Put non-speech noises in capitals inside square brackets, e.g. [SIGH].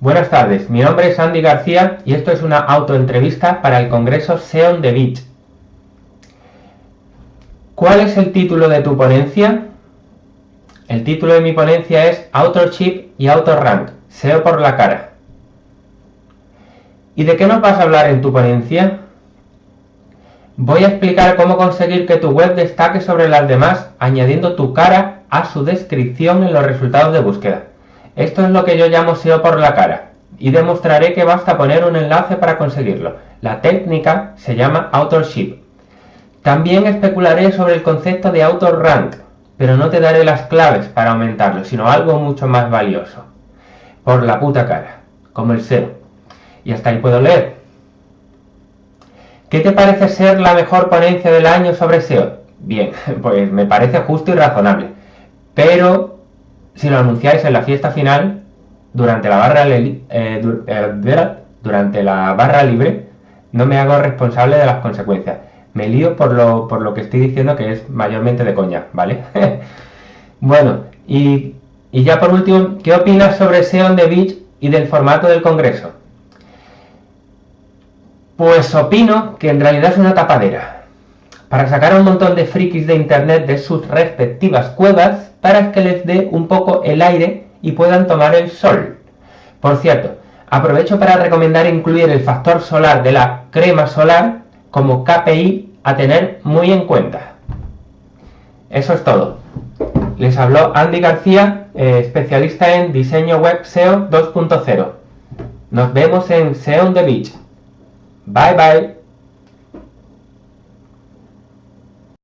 Buenas tardes, mi nombre es Andy García y esto es una autoentrevista para el Congreso SEO de Beach. ¿Cuál es el título de tu ponencia? El título de mi ponencia es Authorship y Auto-Rank, SEO por la cara. ¿Y de qué nos vas a hablar en tu ponencia? Voy a explicar cómo conseguir que tu web destaque sobre las demás añadiendo tu cara a su descripción en los resultados de búsqueda. Esto es lo que yo llamo SEO por la cara y demostraré que basta poner un enlace para conseguirlo. La técnica se llama Authorship. También especularé sobre el concepto de Author Rank, pero no te daré las claves para aumentarlo, sino algo mucho más valioso. Por la puta cara, como el SEO. Y hasta ahí puedo leer. ¿Qué te parece ser la mejor ponencia del año sobre SEO? Bien, [LAUGHS] pues me parece justo y razonable. Pero si lo anunciáis en la fiesta final, durante la barra, eh, eh, durante la barra libre, no me hago responsable de las consecuencias. Me lío por lo, por lo que estoy diciendo que es mayormente de coña, ¿vale? [LAUGHS] bueno, y, y, ya por último, ¿qué opinas sobre SEO on the Beach y del formato del congreso? Pues opino que en realidad es una tapadera para sacar un montón de frikis de internet de sus respectivas cuevas para que les dé un poco el aire y puedan tomar el sol. Por cierto, aprovecho para recomendar incluir el factor solar de la crema solar como KPI a tener muy en cuenta. Eso es todo. Les habló Andy García, eh, especialista en diseño web SEO 2.0. Nos vemos en SEO the Beach. Bye bye.